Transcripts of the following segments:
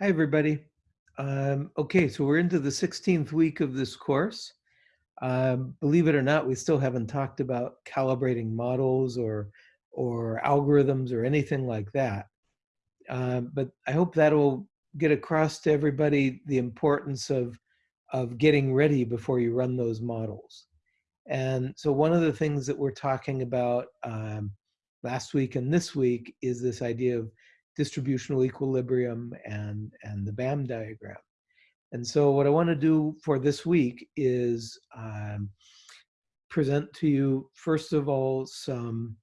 Hi, everybody. Um, okay, so we're into the 16th week of this course. Um, believe it or not, we still haven't talked about calibrating models or, or algorithms or anything like that. Um, but I hope that'll get across to everybody the importance of, of getting ready before you run those models. And so one of the things that we're talking about um, last week and this week is this idea of distributional equilibrium and, and the BAM diagram. And so what I want to do for this week is um, present to you, first of all, some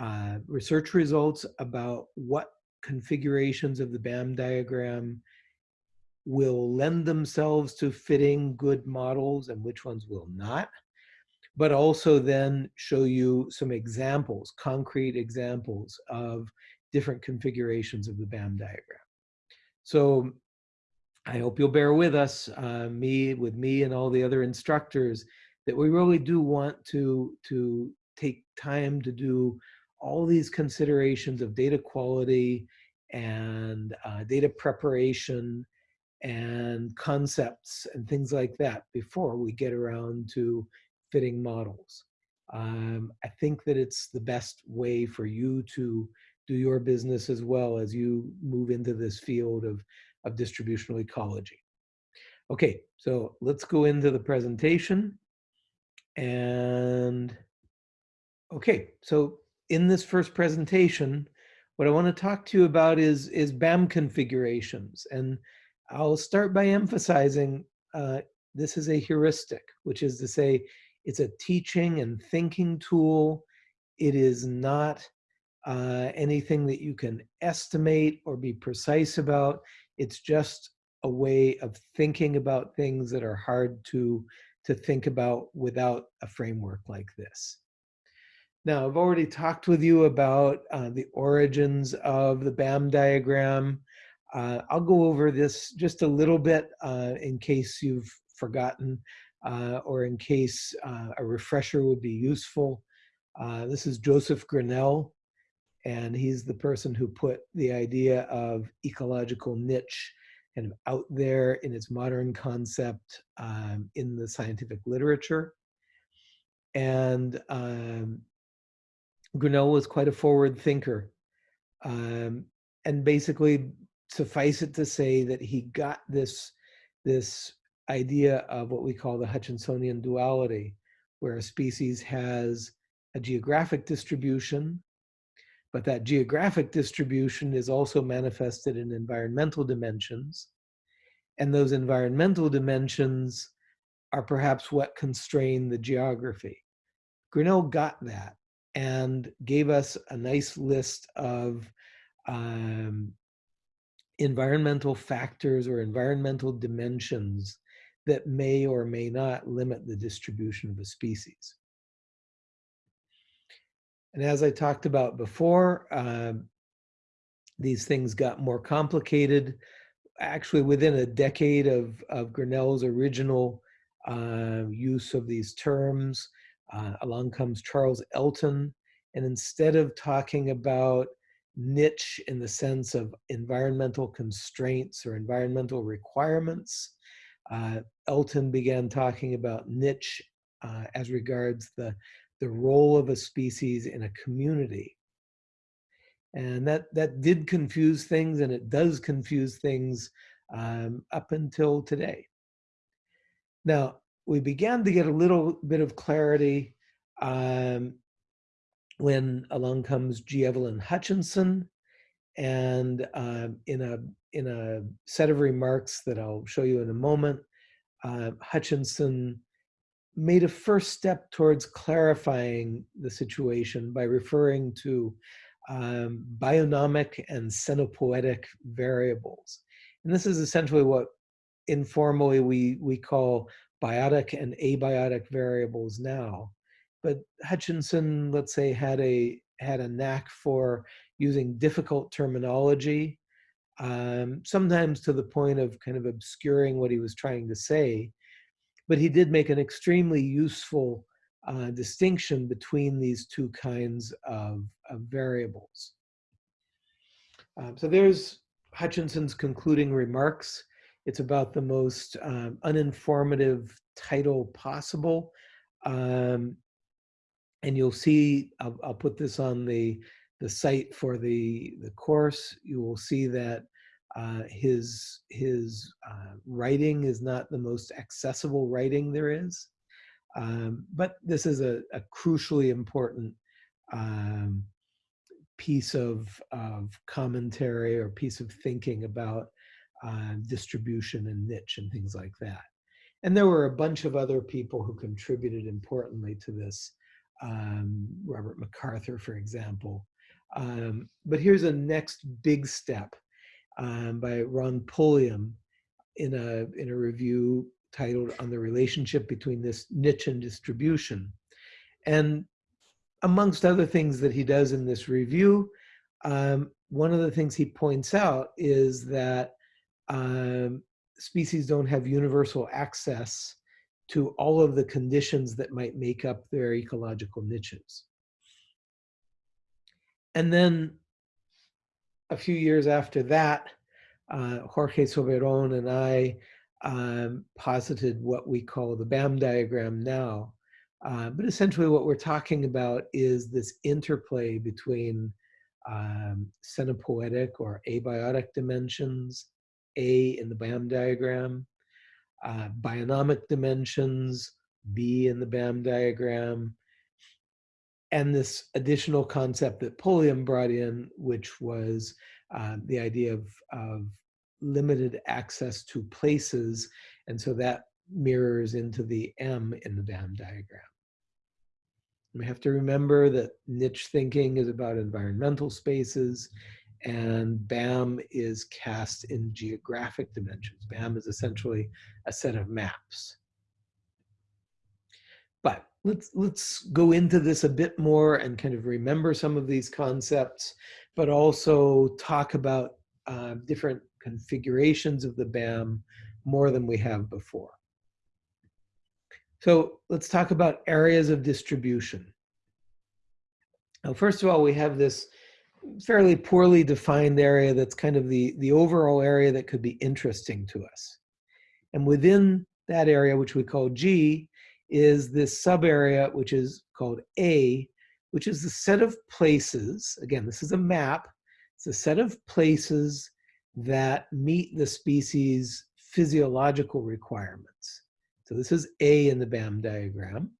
uh, research results about what configurations of the BAM diagram will lend themselves to fitting good models and which ones will not, but also then show you some examples, concrete examples of different configurations of the BAM diagram. So I hope you'll bear with us, uh, me, with me and all the other instructors, that we really do want to, to take time to do all these considerations of data quality and uh, data preparation and concepts and things like that before we get around to fitting models. Um, I think that it's the best way for you to do your business as well as you move into this field of, of distributional ecology. Okay, so let's go into the presentation. And okay, so in this first presentation, what I want to talk to you about is, is BAM configurations. And I'll start by emphasizing uh, this is a heuristic, which is to say it's a teaching and thinking tool. It is not uh, anything that you can estimate or be precise about. It's just a way of thinking about things that are hard to, to think about without a framework like this. Now, I've already talked with you about uh, the origins of the BAM diagram. Uh, I'll go over this just a little bit uh, in case you've forgotten uh, or in case uh, a refresher would be useful. Uh, this is Joseph Grinnell, and he's the person who put the idea of ecological niche kind of out there in its modern concept um, in the scientific literature. And um, Grinnell was quite a forward thinker. Um, and basically, suffice it to say that he got this, this idea of what we call the Hutchinsonian duality, where a species has a geographic distribution but that geographic distribution is also manifested in environmental dimensions. And those environmental dimensions are perhaps what constrain the geography. Grinnell got that and gave us a nice list of um, environmental factors or environmental dimensions that may or may not limit the distribution of a species. And as I talked about before, uh, these things got more complicated. Actually, within a decade of, of Grinnell's original uh, use of these terms, uh, along comes Charles Elton. And instead of talking about niche in the sense of environmental constraints or environmental requirements, uh, Elton began talking about niche uh, as regards the the role of a species in a community. And that, that did confuse things and it does confuse things um, up until today. Now, we began to get a little bit of clarity um, when along comes G. Evelyn Hutchinson and um, in a in a set of remarks that I'll show you in a moment, uh, Hutchinson made a first step towards clarifying the situation by referring to um, bionomic and scenopoetic variables. And this is essentially what informally we, we call biotic and abiotic variables now. But Hutchinson, let's say, had a, had a knack for using difficult terminology, um, sometimes to the point of kind of obscuring what he was trying to say but he did make an extremely useful uh, distinction between these two kinds of, of variables. Um, so there's Hutchinson's concluding remarks. It's about the most um, uninformative title possible. Um, and you'll see, I'll, I'll, put this on the, the site for the, the course. You will see that uh, his, his uh, writing is not the most accessible writing there is. Um, but this is a, a crucially important um, piece of, of commentary or piece of thinking about uh, distribution and niche and things like that. And there were a bunch of other people who contributed importantly to this. Um, Robert MacArthur, for example. Um, but here's a next big step um, by Ron Pulliam in a, in a review titled On the Relationship Between this Niche and Distribution. And amongst other things that he does in this review, um, one of the things he points out is that um, species don't have universal access to all of the conditions that might make up their ecological niches. And then a few years after that, uh, Jorge Soberon and I um, posited what we call the BAM diagram now. Uh, but essentially what we're talking about is this interplay between um, or abiotic dimensions, A in the BAM diagram, uh, bionomic dimensions, B in the BAM diagram, and this additional concept that Pulliam brought in, which was uh, the idea of, of limited access to places. And so that mirrors into the M in the BAM diagram. We have to remember that niche thinking is about environmental spaces and BAM is cast in geographic dimensions. BAM is essentially a set of maps. But let's, let's go into this a bit more and kind of remember some of these concepts, but also talk about uh, different configurations of the BAM more than we have before. So let's talk about areas of distribution. Now, first of all, we have this fairly poorly defined area that's kind of the, the overall area that could be interesting to us. And within that area, which we call G, is this sub area, which is called A, which is the set of places. Again, this is a map. It's a set of places that meet the species physiological requirements. So this is A in the BAM diagram.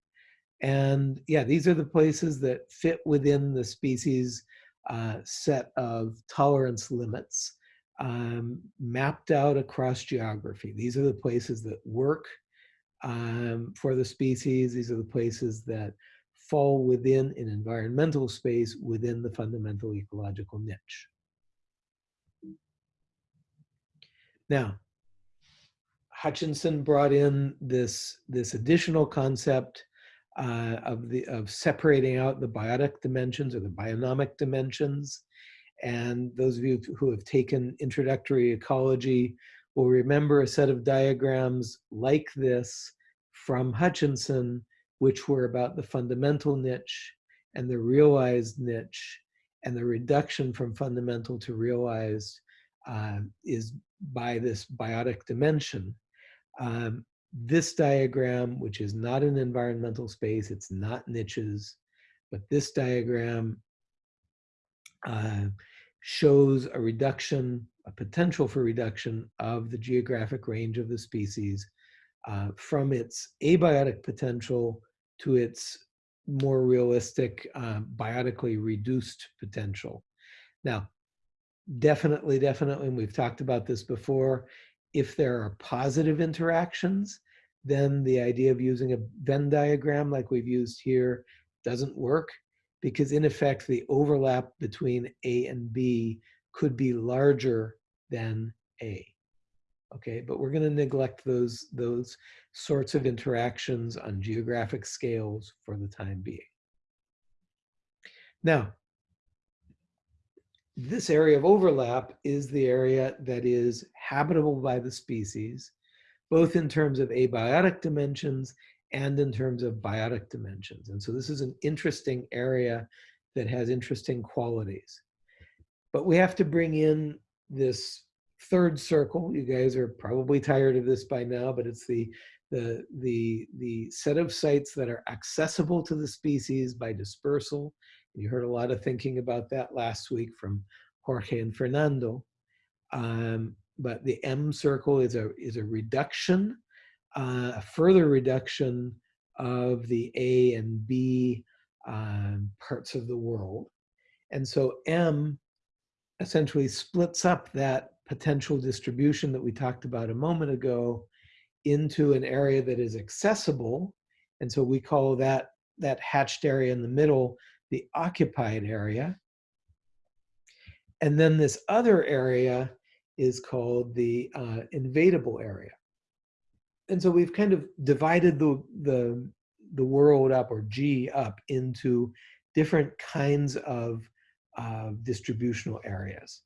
And yeah, these are the places that fit within the species uh, set of tolerance limits um, mapped out across geography. These are the places that work um, for the species. These are the places that fall within an environmental space within the fundamental ecological niche. Now, Hutchinson brought in this, this additional concept uh, of, the, of separating out the biotic dimensions or the bionomic dimensions. And those of you who have taken introductory ecology will remember a set of diagrams like this from Hutchinson, which were about the fundamental niche and the realized niche and the reduction from fundamental to realized uh, is by this biotic dimension. Um, this diagram, which is not an environmental space, it's not niches, but this diagram uh, shows a reduction, a potential for reduction of the geographic range of the species uh, from its abiotic potential to its more realistic, uh, biotically reduced potential. Now, definitely, definitely, and we've talked about this before, if there are positive interactions, then the idea of using a Venn diagram like we've used here doesn't work because in effect, the overlap between A and B could be larger than A. Okay, but we're gonna neglect those, those sorts of interactions on geographic scales for the time being. Now, this area of overlap is the area that is habitable by the species, both in terms of abiotic dimensions and in terms of biotic dimensions. And so this is an interesting area that has interesting qualities. But we have to bring in this third circle. You guys are probably tired of this by now, but it's the the the the set of sites that are accessible to the species by dispersal. You heard a lot of thinking about that last week from Jorge and Fernando. Um, but the M circle is a is a reduction, uh, a further reduction of the A and B um, parts of the world. And so M essentially splits up that potential distribution that we talked about a moment ago into an area that is accessible. And so we call that, that hatched area in the middle the occupied area. And then this other area is called the uh, invadable area. And so we've kind of divided the, the, the world up or G up into different kinds of uh, distributional areas.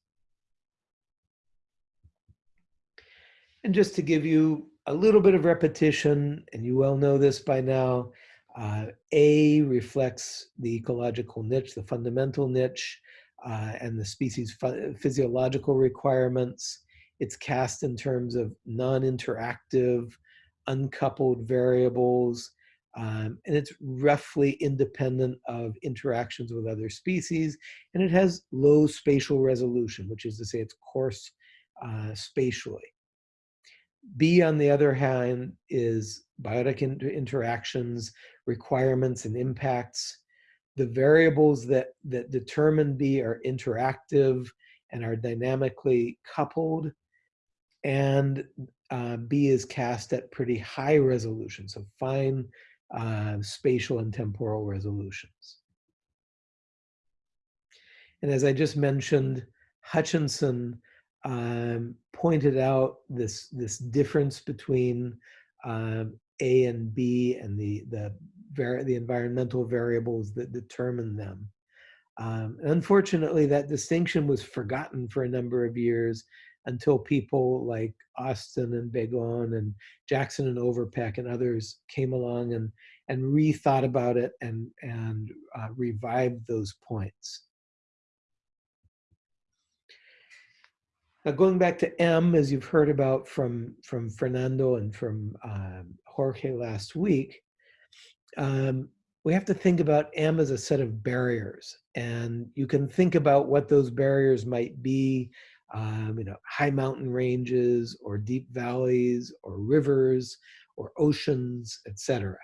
And just to give you a little bit of repetition, and you well know this by now, uh, A reflects the ecological niche, the fundamental niche, uh, and the species physiological requirements. It's cast in terms of non-interactive, uncoupled variables, um, and it's roughly independent of interactions with other species, and it has low spatial resolution, which is to say it's coarse uh, spatially. B, on the other hand, is biotic inter interactions, requirements, and impacts. The variables that, that determine B are interactive and are dynamically coupled. And uh, B is cast at pretty high resolution, so fine uh, spatial and temporal resolutions. And as I just mentioned, Hutchinson um, pointed out this, this difference between um, A and B and the, the, the environmental variables that determine them. Um, unfortunately, that distinction was forgotten for a number of years until people like Austin and Begon and Jackson and Overpeck and others came along and, and rethought about it and, and uh, revived those points. Now going back to M, as you've heard about from, from Fernando and from um, Jorge last week, um, we have to think about M as a set of barriers. And you can think about what those barriers might be um, you know, high mountain ranges or deep valleys or rivers or oceans, etc.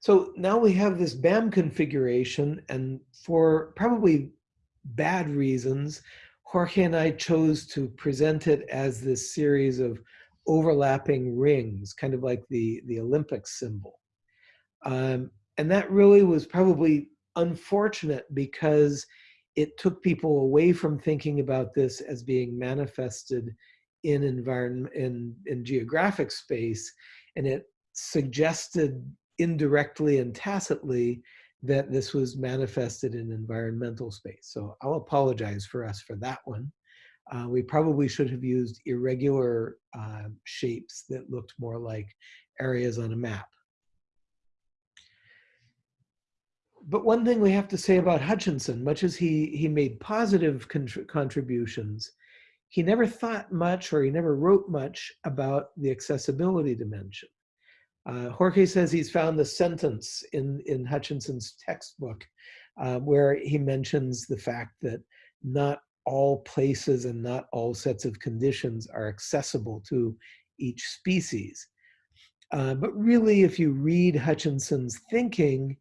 So now we have this BAM configuration and for probably bad reasons, Jorge and I chose to present it as this series of overlapping rings, kind of like the, the Olympic symbol. Um, and that really was probably unfortunate because it took people away from thinking about this as being manifested in environment in, in geographic space and it suggested indirectly and tacitly that this was manifested in environmental space. So I'll apologize for us for that one. Uh, we probably should have used irregular uh, shapes that looked more like areas on a map. But one thing we have to say about Hutchinson, much as he, he made positive contributions, he never thought much or he never wrote much about the accessibility dimension. Uh, Jorge says he's found the sentence in, in Hutchinson's textbook uh, where he mentions the fact that not all places and not all sets of conditions are accessible to each species. Uh, but really, if you read Hutchinson's thinking,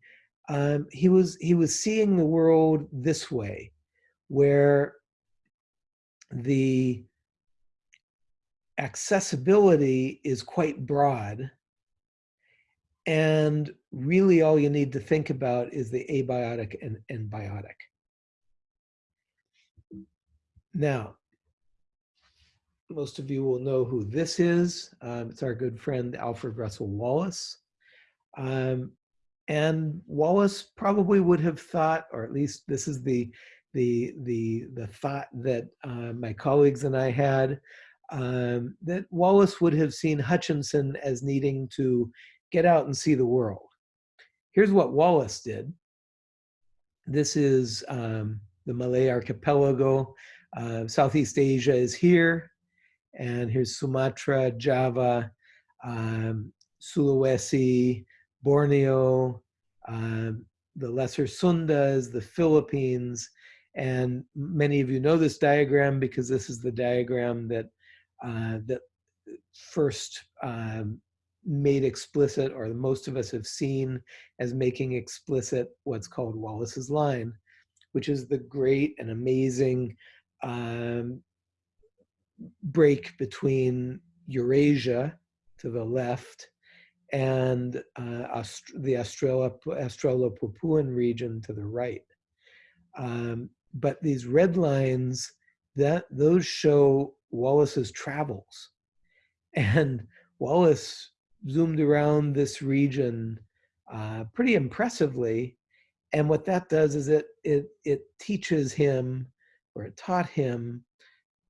um, he was he was seeing the world this way, where the accessibility is quite broad, and really all you need to think about is the abiotic and, and biotic. Now, most of you will know who this is. Um, it's our good friend Alfred Russel Wallace. Um, and Wallace probably would have thought, or at least this is the the the the thought that uh, my colleagues and I had, um, that Wallace would have seen Hutchinson as needing to get out and see the world. Here's what Wallace did. This is um, the Malay archipelago Uh, Southeast Asia is here, and here's Sumatra, Java, um, Sulawesi, Borneo, uh, the Lesser Sundas, the Philippines, and many of you know this diagram because this is the diagram that uh, that first um, made explicit, or most of us have seen as making explicit what's called Wallace's line, which is the great and amazing um, break between Eurasia to the left and uh, Aust the Australopapuan region to the right. Um, but these red lines, that those show Wallace's travels. And Wallace zoomed around this region uh, pretty impressively. And what that does is it, it, it teaches him, or it taught him,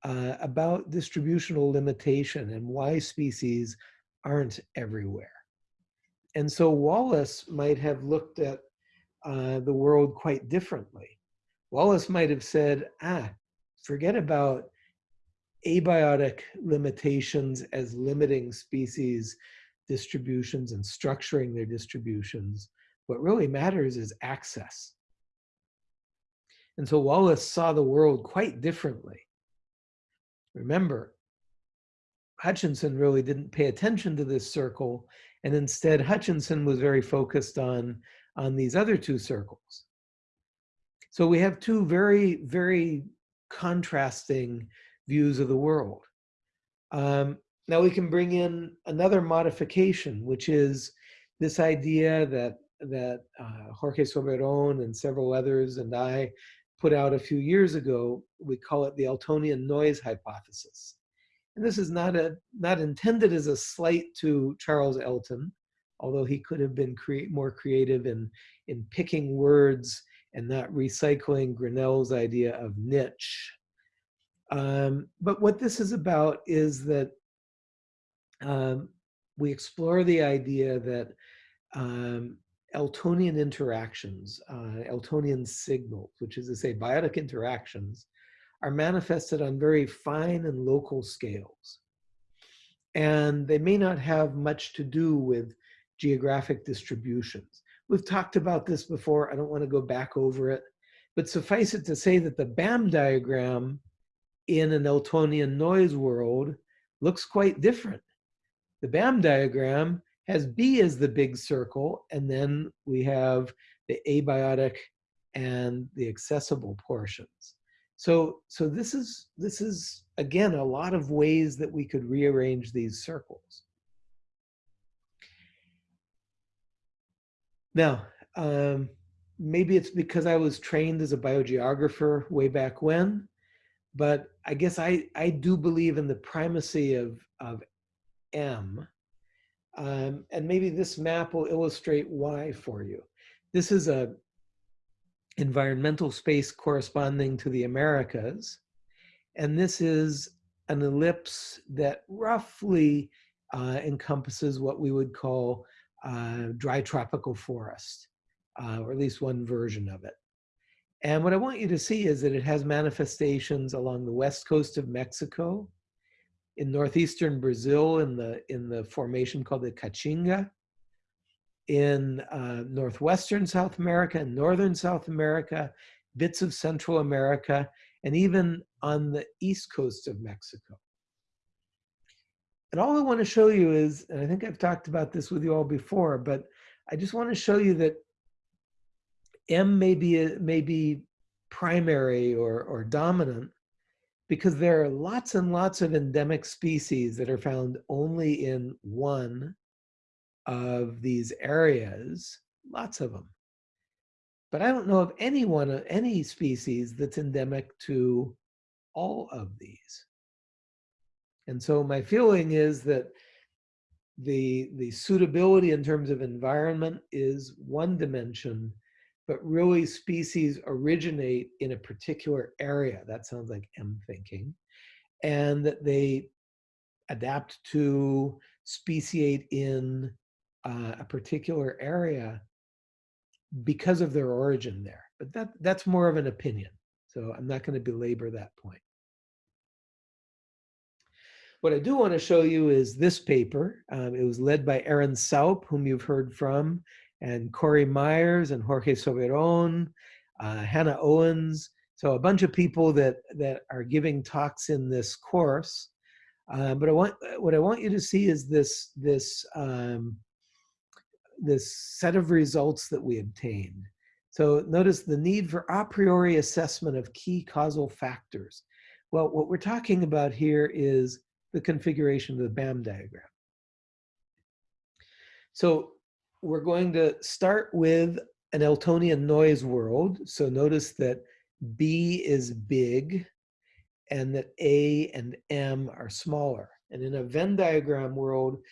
uh, about distributional limitation and why species aren't everywhere. And so Wallace might have looked at uh, the world quite differently. Wallace might have said, ah, forget about abiotic limitations as limiting species distributions and structuring their distributions. What really matters is access. And so Wallace saw the world quite differently. Remember, Hutchinson really didn't pay attention to this circle, and instead Hutchinson was very focused on, on these other two circles. So we have two very, very contrasting views of the world. Um, now we can bring in another modification, which is this idea that that uh, Jorge Soberon and several others and I put out a few years ago. We call it the Eltonian noise hypothesis. And this is not a not intended as a slight to Charles Elton, although he could have been more creative in in picking words and not recycling Grinnell's idea of niche. Um, but what this is about is that um, we explore the idea that um, Eltonian interactions, uh, Eltonian signals, which is to say biotic interactions, are manifested on very fine and local scales. And they may not have much to do with geographic distributions. We've talked about this before. I don't want to go back over it. But suffice it to say that the BAM diagram in an Eltonian noise world looks quite different. The BAM diagram has B as the big circle, and then we have the abiotic and the accessible portions. So, so this is this is again a lot of ways that we could rearrange these circles. Now, um, maybe it's because I was trained as a biogeographer way back when, but I guess I, I do believe in the primacy of, of M. Um, and maybe this map will illustrate why for you. This is a environmental space corresponding to the Americas. And this is an ellipse that roughly uh, encompasses what we would call uh, dry tropical forest, uh, or at least one version of it. And what I want you to see is that it has manifestations along the west coast of Mexico, in northeastern Brazil in the, in the formation called the Caatinga, in uh, northwestern South America and northern South America, bits of Central America, and even on the east coast of Mexico. And all I want to show you is, and I think I've talked about this with you all before, but I just want to show you that M may be, may be primary or, or dominant because there are lots and lots of endemic species that are found only in one of these areas, lots of them. But I don't know of any one, any species that's endemic to all of these. And so my feeling is that the, the suitability in terms of environment is one dimension, but really species originate in a particular area. That sounds like M thinking. And that they adapt to speciate in uh, a particular area because of their origin there. But that, that's more of an opinion. So I'm not going to belabor that point. What I do want to show you is this paper. Um, it was led by Erin Saupe, whom you've heard from, and Corey Myers and Jorge Soberon, uh, Hannah Owens. So a bunch of people that, that are giving talks in this course. Uh, but I want, what I want you to see is this, this, um, this set of results that we obtained. So notice the need for a priori assessment of key causal factors. Well, what we're talking about here is the configuration of the BAM diagram. So we're going to start with an Eltonian noise world. So notice that B is big and that A and M are smaller. And in a Venn diagram world,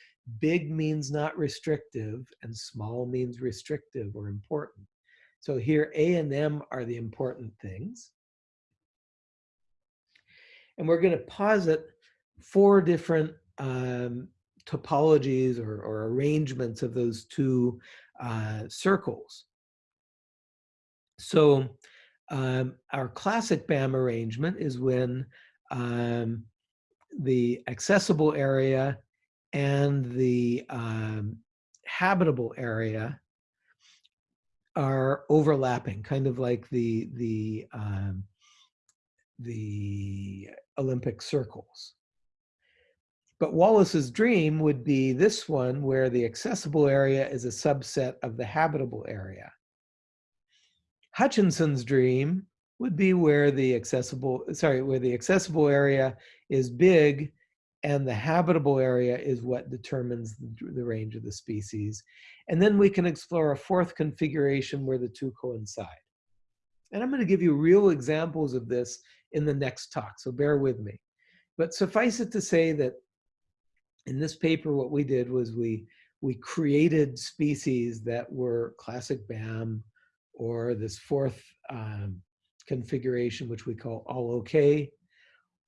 big means not restrictive and small means restrictive or important. So here A and M are the important things. And we're going to posit four different um, topologies or, or, arrangements of those two uh, circles. So um, our classic BAM arrangement is when um, the accessible area and the um, habitable area are overlapping, kind of like the the um, the Olympic circles. But Wallace's dream would be this one where the accessible area is a subset of the habitable area. Hutchinson's dream would be where the accessible, sorry, where the accessible area is big and the habitable area is what determines the, range of the species. And then we can explore a fourth configuration where the two coincide. And I'm going to give you real examples of this in the next talk, so bear with me. But suffice it to say that in this paper, what we did was we, we created species that were classic BAM or this fourth um, configuration, which we call all okay,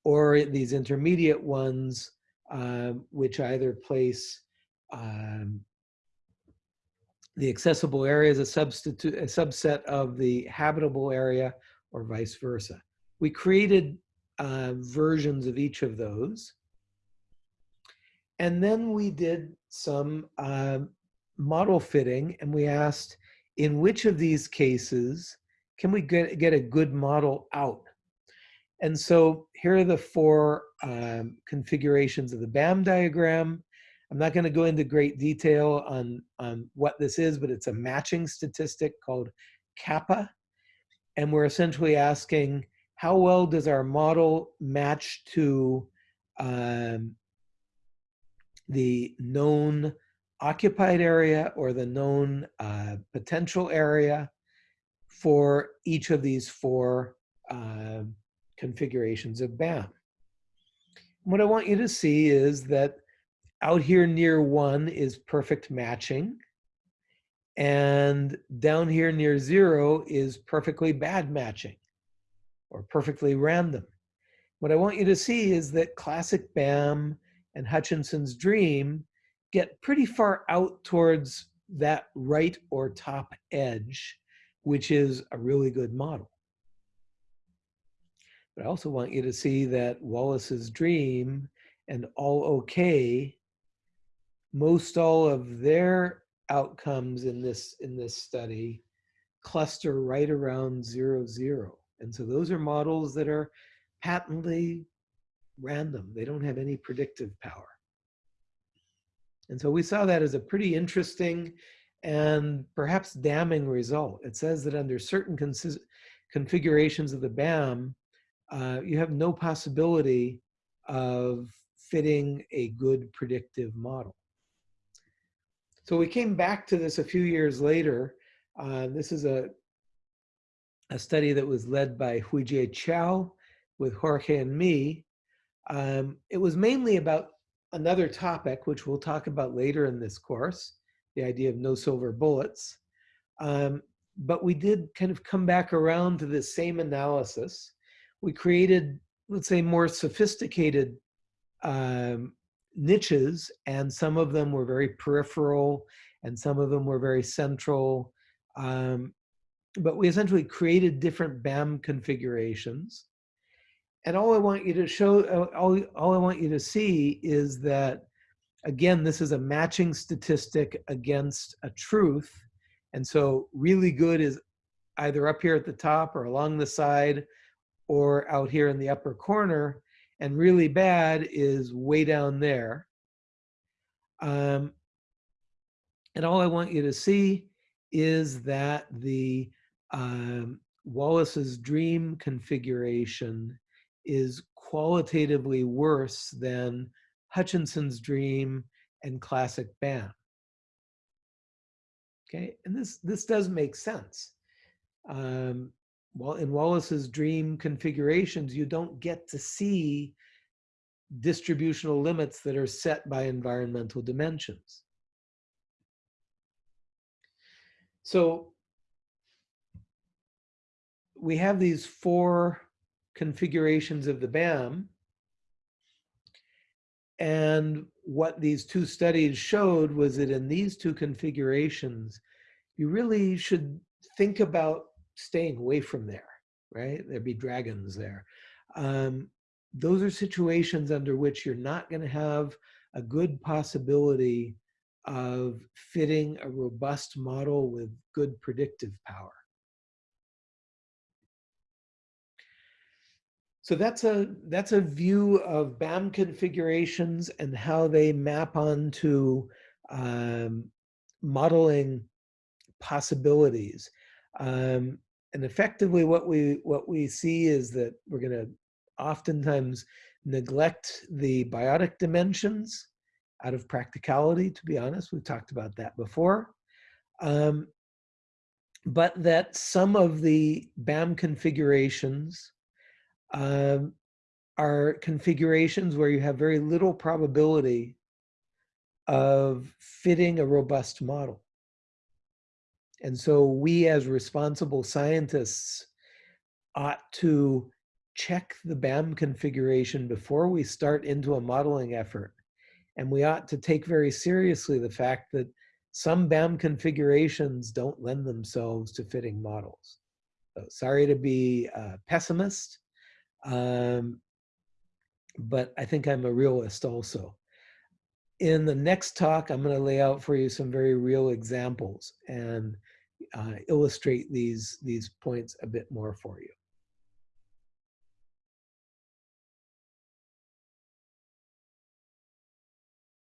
or these intermediate ones, um, which either place um, the accessible area as a substitute, a subset of the habitable area, or vice versa. We created uh, versions of each of those. And then we did some uh, model fitting and we asked, in which of these cases can we get, get a good model out? And so here are the four um, configurations of the BAM diagram. I'm not going to go into great detail on, on what this is, but it's a matching statistic called kappa. And we're essentially asking how well does our model match to um, the known occupied area or the known uh, potential area for each of these four uh, configurations of BAM. What I want you to see is that out here near one is perfect matching. And down here near zero is perfectly bad matching or perfectly random. What I want you to see is that classic BAM and Hutchinson's dream get pretty far out towards that right or top edge, which is a really good model. But I also want you to see that Wallace's dream and all okay, most all of their outcomes in this in this study cluster right around zero zero. And so those are models that are patently random. They don't have any predictive power. And so we saw that as a pretty interesting and perhaps damning result. It says that under certain configurations of the BAM, uh, you have no possibility of fitting a good predictive model. So we came back to this a few years later. Uh, this is a, a study that was led by Huijie Qiao with Jorge and me. Um, it was mainly about another topic, which we'll talk about later in this course, the idea of no silver bullets. Um, but we did kind of come back around to this same analysis. We created, let's say, more sophisticated um, niches, and some of them were very peripheral, and some of them were very central. Um, but we essentially created different BAM configurations. and all I want you to show, uh, all, all I want you to see is that, again, this is a matching statistic against a truth. And so really good is either up here at the top or along the side or out here in the upper corner. And really bad is way down there. Um, and all I want you to see is that the um, Wallace's dream configuration is qualitatively worse than Hutchinson's dream and classic BAM. Okay, and this, this does make sense. Um, well, in Wallace's dream configurations, you don't get to see distributional limits that are set by environmental dimensions. So we have these four configurations of the BAM. And what these two studies showed was that in these two configurations, you really should think about staying away from there, right? There'd be dragons there. Um, those are situations under which you're not going to have a good possibility of fitting a robust model with good predictive power. So that's a that's a view of BAM configurations and how they map onto um, modeling possibilities. Um, and effectively, what we what we see is that we're going to oftentimes neglect the biotic dimensions out of practicality. To be honest, we've talked about that before. Um, but that some of the BAM configurations um, are configurations where you have very little probability of fitting a robust model. And so we as responsible scientists ought to check the BAM configuration before we start into a modeling effort. And we ought to take very seriously the fact that some BAM configurations don't lend themselves to fitting models. So sorry to be a pessimist, um, but I think I'm a realist also. In the next talk, I'm going to lay out for you some very real examples and uh, illustrate these, these points a bit more for you.